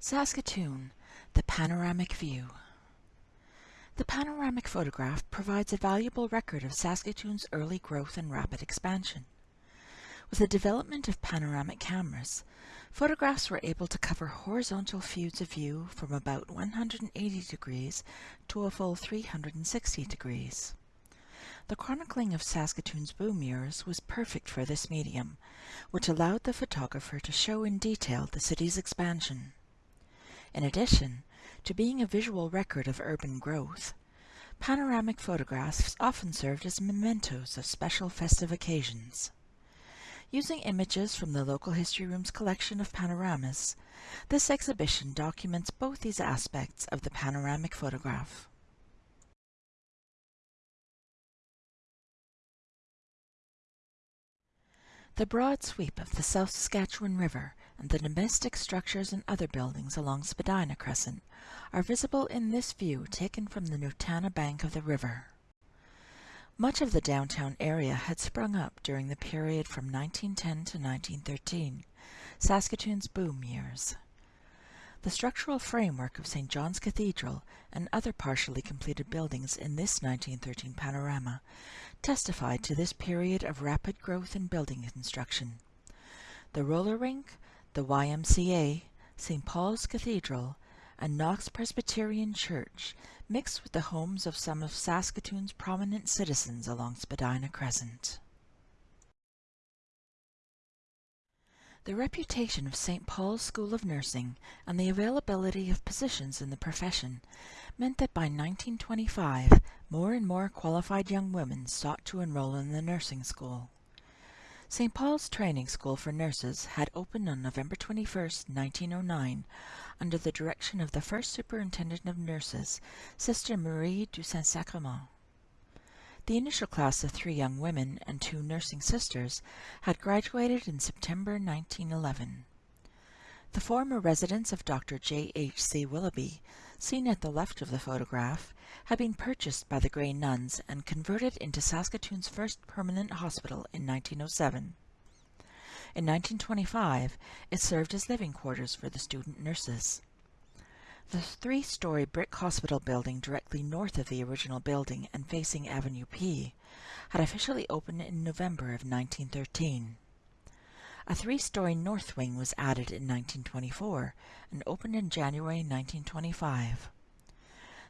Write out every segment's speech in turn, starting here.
Saskatoon, the panoramic view. The panoramic photograph provides a valuable record of Saskatoon's early growth and rapid expansion. With the development of panoramic cameras, photographs were able to cover horizontal fields of view from about 180 degrees to a full 360 degrees. The chronicling of Saskatoon's boom years was perfect for this medium, which allowed the photographer to show in detail the city's expansion. In addition to being a visual record of urban growth, panoramic photographs often served as mementos of special festive occasions. Using images from the local history room's collection of panoramas, this exhibition documents both these aspects of the panoramic photograph. The broad sweep of the South Saskatchewan River and the domestic structures and other buildings along Spadina Crescent are visible in this view taken from the Nutana bank of the river. Much of the downtown area had sprung up during the period from 1910 to 1913, Saskatoon's boom years. The structural framework of St. John's Cathedral and other partially completed buildings in this 1913 panorama testified to this period of rapid growth in building construction. The roller rink, the YMCA, St. Paul's Cathedral, and Knox Presbyterian Church mixed with the homes of some of Saskatoon's prominent citizens along Spadina Crescent. The reputation of St. Paul's School of Nursing and the availability of positions in the profession meant that by 1925 more and more qualified young women sought to enroll in the nursing school. St. Paul's Training School for Nurses had opened on November 21, 1909, under the direction of the first Superintendent of Nurses, Sister Marie du Saint-Sacrement. The initial class of three young women and two nursing sisters had graduated in September 1911. Former residence of Dr. J. H. C. Willoughby, seen at the left of the photograph, had been purchased by the Grey Nuns and converted into Saskatoon's first permanent hospital in 1907. In 1925, it served as living quarters for the student nurses. The three-story brick hospital building directly north of the original building and facing Avenue P had officially opened in November of 1913. A three-story north wing was added in 1924 and opened in January 1925.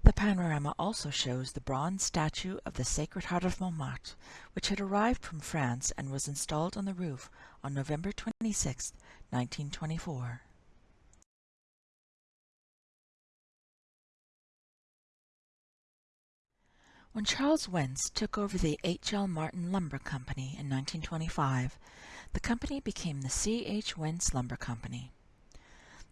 The panorama also shows the bronze statue of the Sacred Heart of Montmartre, which had arrived from France and was installed on the roof on November 26, 1924. When Charles Wentz took over the H. L. Martin Lumber Company in 1925, the company became the C. H. Wentz Lumber Company.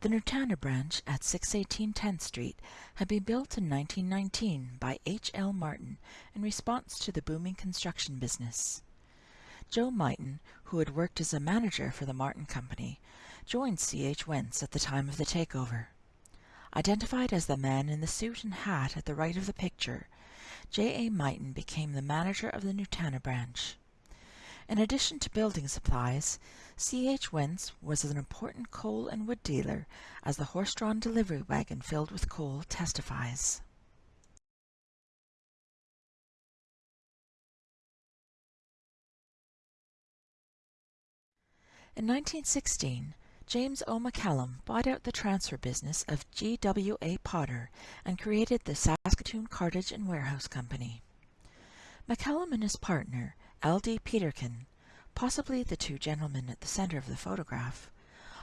The Nutana branch at 618 10th Street had been built in 1919 by H. L. Martin in response to the booming construction business. Joe Mighton, who had worked as a manager for the Martin Company, joined C. H. Wentz at the time of the takeover. Identified as the man in the suit and hat at the right of the picture, J. A. Mighton became the manager of the Nutana branch. In addition to building supplies, C. H. Wentz was an important coal and wood dealer, as the horse-drawn delivery wagon filled with coal testifies. In 1916, James O. McCallum bought out the transfer business of G. W. A. Potter and created the Saskatoon Cartage and Warehouse Company. McCallum and his partner, L. D. Peterkin, possibly the two gentlemen at the center of the photograph,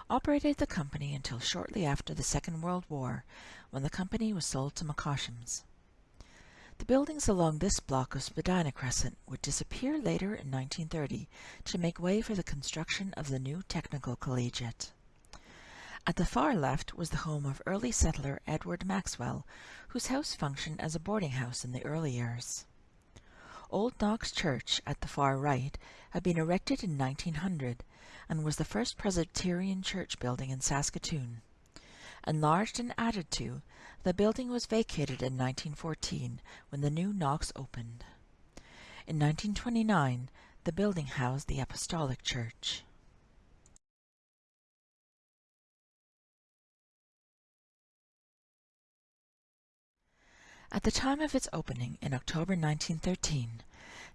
operated the company until shortly after the Second World War, when the company was sold to McCosham's. The buildings along this block of Spadina Crescent would disappear later in 1930 to make way for the construction of the new Technical Collegiate. At the far left was the home of early settler Edward Maxwell, whose house functioned as a boarding house in the early years. Old Knox Church, at the far right, had been erected in 1900 and was the first Presbyterian church building in Saskatoon. Enlarged and added to, the building was vacated in 1914 when the new Knox opened. In 1929, the building housed the Apostolic Church. At the time of its opening in October 1913,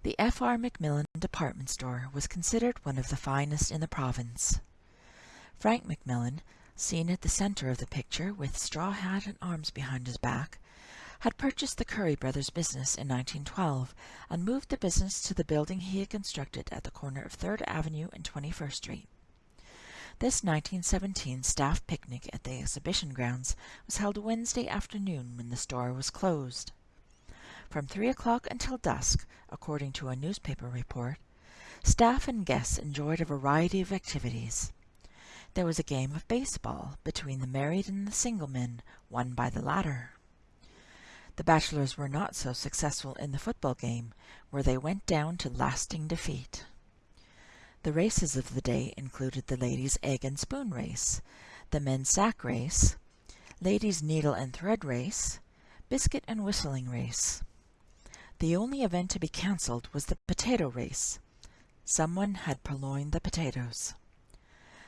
the F.R. Macmillan department store was considered one of the finest in the province. Frank Macmillan, seen at the centre of the picture with straw hat and arms behind his back, had purchased the Curry Brothers business in 1912 and moved the business to the building he had constructed at the corner of 3rd Avenue and 21st Street. This 1917 staff picnic at the exhibition grounds was held Wednesday afternoon when the store was closed. From three o'clock until dusk, according to a newspaper report, staff and guests enjoyed a variety of activities. There was a game of baseball between the married and the single men, won by the latter. The bachelors were not so successful in the football game, where they went down to lasting defeat. The races of the day included the ladies' egg and spoon race, the men's sack race, ladies' needle and thread race, biscuit and whistling race. The only event to be cancelled was the potato race. Someone had purloined the potatoes.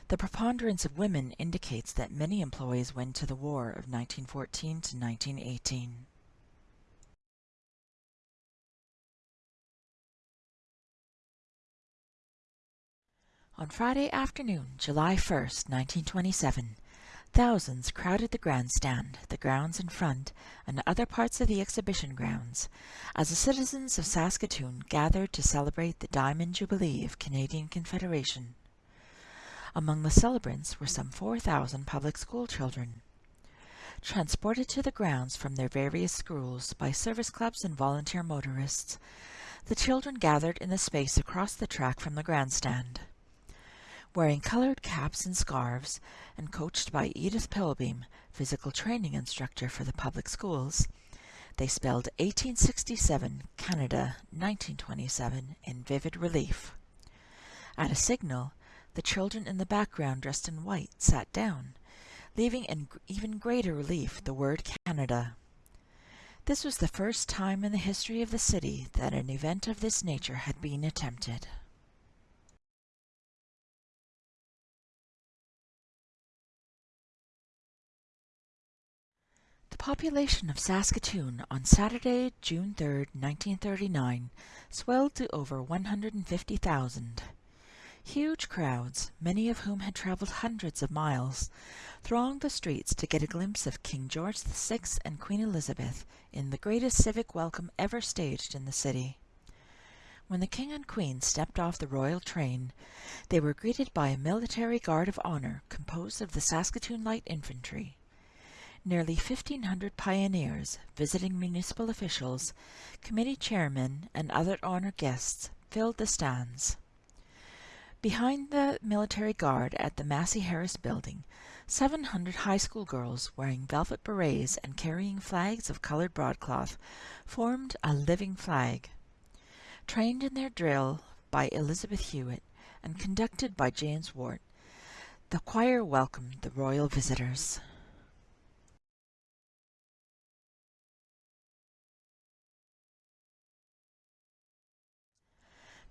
The preponderance of women indicates that many employees went to the war of 1914 to 1918. On Friday afternoon, July 1st, 1927, Thousands crowded the grandstand, the grounds in front, and other parts of the exhibition grounds, as the citizens of Saskatoon gathered to celebrate the Diamond Jubilee of Canadian Confederation. Among the celebrants were some 4,000 public school children. Transported to the grounds from their various schools by service clubs and volunteer motorists, the children gathered in the space across the track from the grandstand. Wearing colored caps and scarves, and coached by Edith Pilbeam, physical training instructor for the public schools, they spelled 1867 Canada 1927 in vivid relief. At a signal, the children in the background dressed in white sat down, leaving in even greater relief the word Canada. This was the first time in the history of the city that an event of this nature had been attempted. Population of Saskatoon on Saturday, June 3, 1939, swelled to over 150,000. Huge crowds, many of whom had traveled hundreds of miles, thronged the streets to get a glimpse of King George VI and Queen Elizabeth in the greatest civic welcome ever staged in the city. When the King and Queen stepped off the royal train, they were greeted by a military guard of honor composed of the Saskatoon Light Infantry. Nearly 1,500 pioneers, visiting municipal officials, committee chairmen, and other honored guests filled the stands. Behind the military guard at the Massey Harris building, 700 high school girls wearing velvet berets and carrying flags of colored broadcloth formed a living flag. Trained in their drill by Elizabeth Hewitt and conducted by James Wart, the choir welcomed the royal visitors.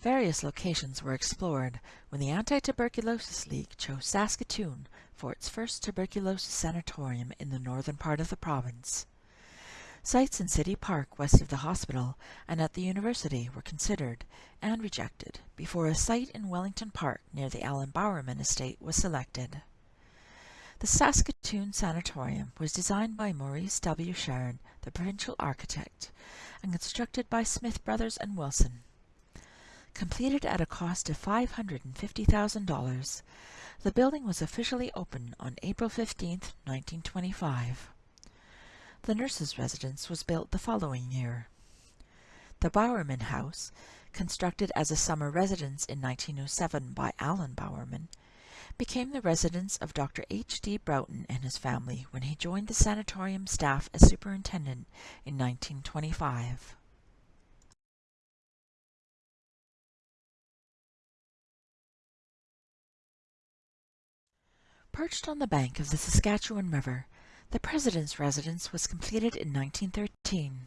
Various locations were explored when the Anti-Tuberculosis League chose Saskatoon for its first tuberculosis sanatorium in the northern part of the province. Sites in City Park west of the hospital and at the university were considered and rejected before a site in Wellington Park near the Alan Bowerman estate was selected. The Saskatoon Sanatorium was designed by Maurice W. Sharon, the provincial architect, and constructed by Smith Brothers and Wilson. Completed at a cost of $550,000, the building was officially opened on April 15, 1925. The nurses' residence was built the following year. The Bowerman House, constructed as a summer residence in 1907 by Alan Bowerman, became the residence of Dr. H. D. Broughton and his family when he joined the sanatorium staff as superintendent in 1925. Perched on the bank of the Saskatchewan River, the President's residence was completed in 1913.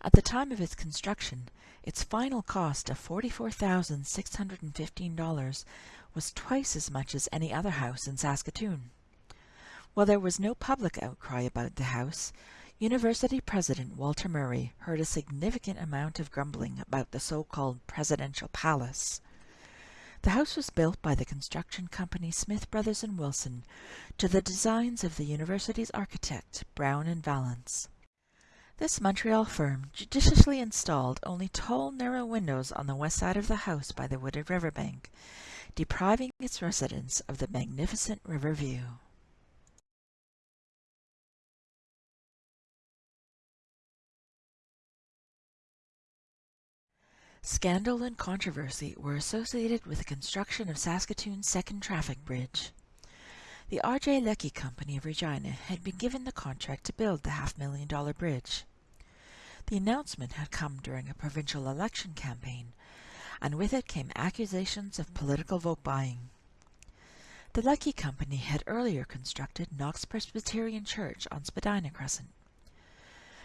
At the time of its construction, its final cost of $44,615 was twice as much as any other house in Saskatoon. While there was no public outcry about the house, University President Walter Murray heard a significant amount of grumbling about the so-called Presidential Palace. The house was built by the construction company Smith Brothers and Wilson to the designs of the university's architect, Brown and Vallance. This Montreal firm judiciously installed only tall, narrow windows on the west side of the house by the wooded riverbank, depriving its residents of the magnificent river view. Scandal and controversy were associated with the construction of Saskatoon's second traffic bridge. The R.J. Leckie Company of Regina had been given the contract to build the half-million dollar bridge. The announcement had come during a provincial election campaign, and with it came accusations of political vote buying. The Leckie Company had earlier constructed Knox Presbyterian Church on Spadina Crescent.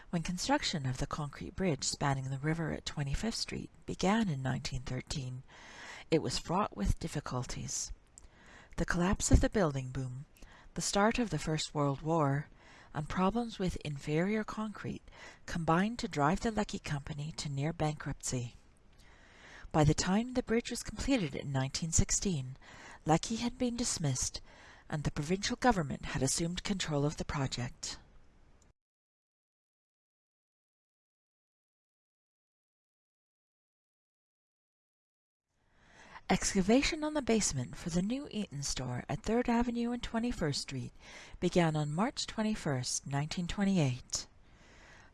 When construction of the concrete bridge spanning the river at 25th Street began in 1913, it was fraught with difficulties. The collapse of the building boom, the start of the First World War, and problems with inferior concrete combined to drive the Leckie Company to near bankruptcy. By the time the bridge was completed in 1916, Leckie had been dismissed and the provincial government had assumed control of the project. Excavation on the basement for the new Eaton store at 3rd Avenue and 21st Street began on March 21, 1928.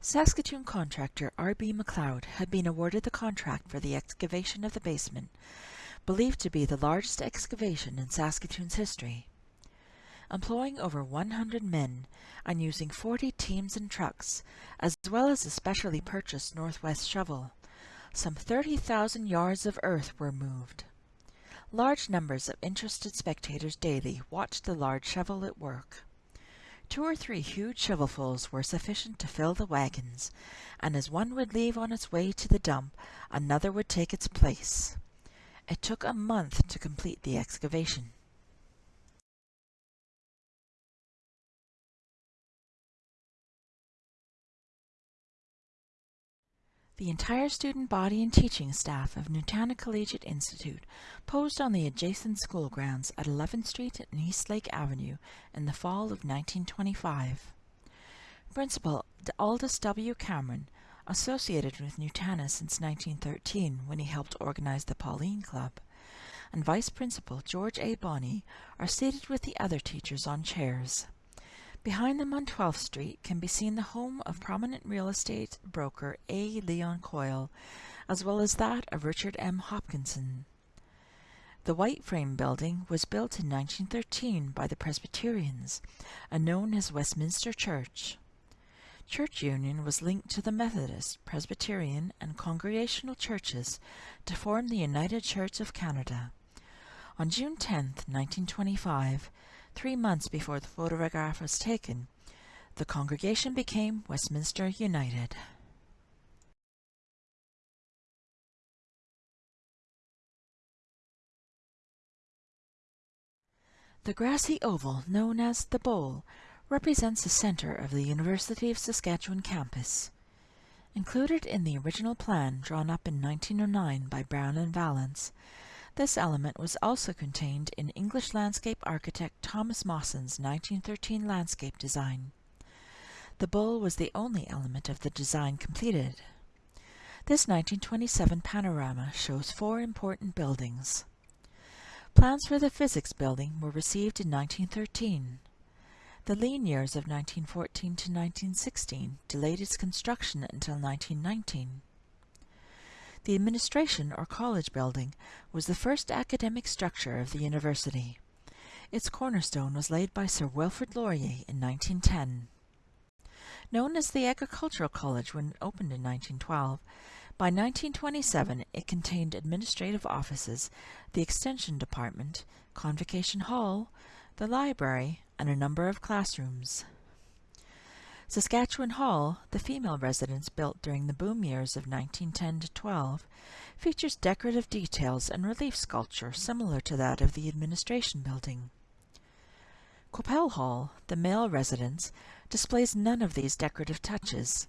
Saskatoon contractor R.B. McLeod had been awarded the contract for the excavation of the basement, believed to be the largest excavation in Saskatoon's history. Employing over 100 men and using 40 teams and trucks, as well as a specially purchased Northwest shovel, some 30,000 yards of earth were moved. Large numbers of interested spectators daily watched the large shovel at work. Two or three huge shovelfuls were sufficient to fill the wagons, and as one would leave on its way to the dump, another would take its place. It took a month to complete the excavation. The entire student body and teaching staff of Nutana Collegiate Institute posed on the adjacent school grounds at 11th Street and Eastlake Avenue in the fall of 1925. Principal Aldous W. Cameron, associated with Nutana since 1913 when he helped organize the Pauline Club, and Vice Principal George A. Bonney are seated with the other teachers on chairs. Behind them on 12th Street can be seen the home of prominent real estate broker A. Leon Coyle, as well as that of Richard M. Hopkinson. The white frame building was built in 1913 by the Presbyterians and known as Westminster Church. Church Union was linked to the Methodist, Presbyterian, and Congregational churches to form the United Church of Canada. On June 10, 1925, three months before the photograph was taken, the congregation became Westminster United. The grassy oval, known as the Bowl, represents the center of the University of Saskatchewan campus. Included in the original plan drawn up in 1909 by Brown and Vallance, this element was also contained in English landscape architect Thomas Mawson's 1913 landscape design. The bowl was the only element of the design completed. This 1927 panorama shows four important buildings. Plans for the physics building were received in 1913. The lean years of 1914 to 1916 delayed its construction until 1919. The administration or college building was the first academic structure of the university. Its cornerstone was laid by Sir Wilfrid Laurier in 1910. Known as the Agricultural College when it opened in 1912, by 1927 it contained administrative offices, the Extension Department, Convocation Hall, the library, and a number of classrooms. Saskatchewan Hall, the female residence built during the boom years of 1910 to 12, features decorative details and relief sculpture similar to that of the administration building. Qu'Appelle Hall, the male residence, displays none of these decorative touches.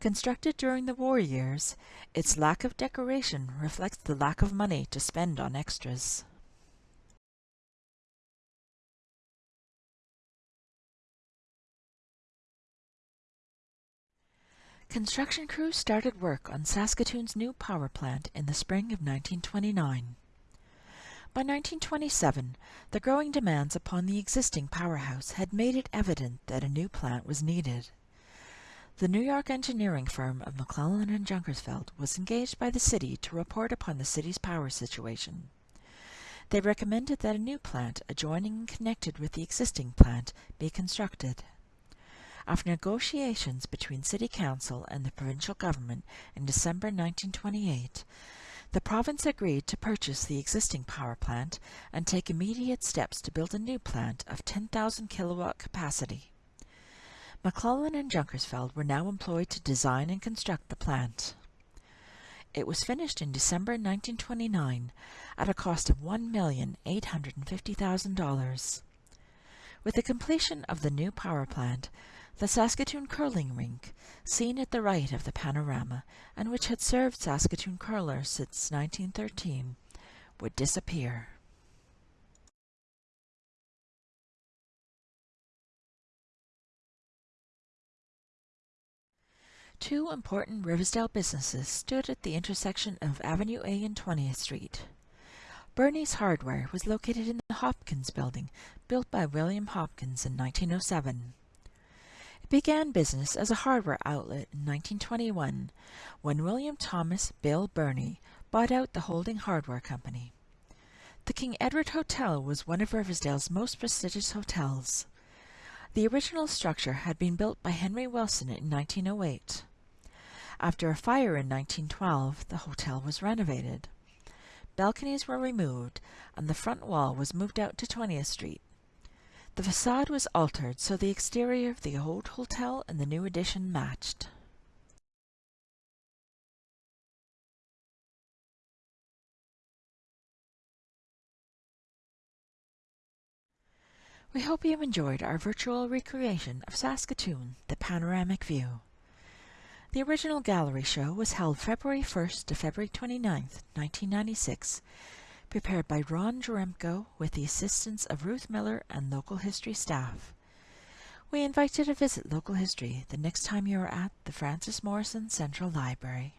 Constructed during the war years, its lack of decoration reflects the lack of money to spend on extras. Construction crews started work on Saskatoon's new power plant in the spring of 1929. By 1927, the growing demands upon the existing powerhouse had made it evident that a new plant was needed. The New York engineering firm of McClellan and Junkersfeld was engaged by the city to report upon the city's power situation. They recommended that a new plant adjoining and connected with the existing plant be constructed. After negotiations between City Council and the provincial government in December 1928, the province agreed to purchase the existing power plant and take immediate steps to build a new plant of 10,000 kilowatt capacity. McClellan and Junkersfeld were now employed to design and construct the plant. It was finished in December 1929 at a cost of $1,850,000. With the completion of the new power plant, the Saskatoon Curling Rink, seen at the right of the panorama, and which had served Saskatoon curlers since 1913, would disappear. Two important Riversdale businesses stood at the intersection of Avenue A and 20th Street. Burney's Hardware was located in the Hopkins Building, built by William Hopkins in 1907 began business as a hardware outlet in 1921 when William Thomas Bill Burney bought out the holding hardware company. The King Edward Hotel was one of Riversdale's most prestigious hotels. The original structure had been built by Henry Wilson in 1908. After a fire in 1912, the hotel was renovated. Balconies were removed, and the front wall was moved out to 20th Street. The facade was altered so the exterior of the old hotel and the new addition matched. We hope you enjoyed our virtual recreation of Saskatoon, the panoramic view. The original gallery show was held February 1st to February 29th, 1996 prepared by Ron Jaremko with the assistance of Ruth Miller and local history staff. We invite you to visit local history the next time you are at the Frances Morrison Central Library.